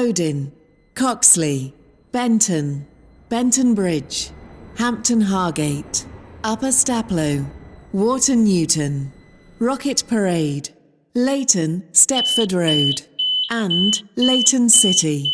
Bowdin, Coxley, Benton, Benton Bridge, Hampton Hargate, Upper Staplow, Wharton Newton, Rocket Parade, Leighton Stepford Road, and Leighton City.